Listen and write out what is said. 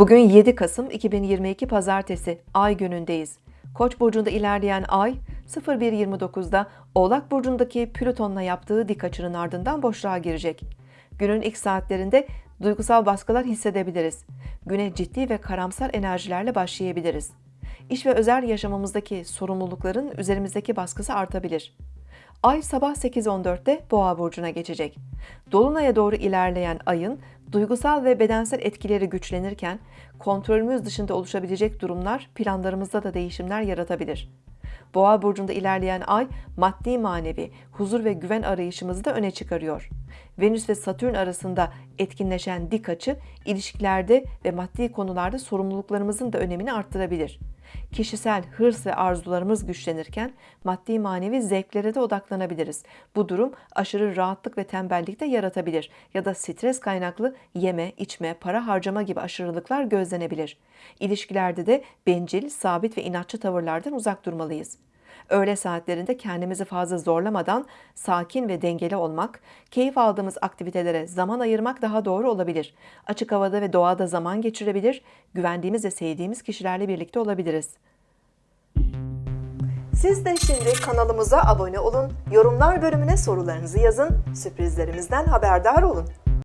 Bugün 7 Kasım 2022 Pazartesi Ay günündeyiz. Koç burcunda ilerleyen Ay 01.29'da Oğlak burcundaki Plüton'la yaptığı dik açının ardından boşluğa girecek. Günün ilk saatlerinde duygusal baskılar hissedebiliriz. Güne ciddi ve karamsar enerjilerle başlayabiliriz. İş ve özel yaşamımızdaki sorumlulukların üzerimizdeki baskısı artabilir. Ay sabah 8.14'te Boğa burcuna geçecek. Dolunay'a doğru ilerleyen ayın duygusal ve bedensel etkileri güçlenirken kontrolümüz dışında oluşabilecek durumlar planlarımızda da değişimler yaratabilir. Boğa burcunda ilerleyen ay maddi manevi huzur ve güven arayışımızı da öne çıkarıyor. Venüs ve Satürn arasında etkinleşen dik açı ilişkilerde ve maddi konularda sorumluluklarımızın da önemini arttırabilir. Kişisel hırs ve arzularımız güçlenirken maddi manevi zevklere de odaklanabiliriz. Bu durum aşırı rahatlık ve tembellik de yaratabilir ya da stres kaynaklı yeme, içme, para harcama gibi aşırılıklar gözlenebilir. İlişkilerde de bencil, sabit ve inatçı tavırlardan uzak durmalıyız. Öğle saatlerinde kendimizi fazla zorlamadan sakin ve dengeli olmak, keyif aldığımız aktivitelere zaman ayırmak daha doğru olabilir. Açık havada ve doğada zaman geçirebilir, güvendiğimiz ve sevdiğimiz kişilerle birlikte olabiliriz. Siz de şimdi kanalımıza abone olun, yorumlar bölümüne sorularınızı yazın, sürprizlerimizden haberdar olun.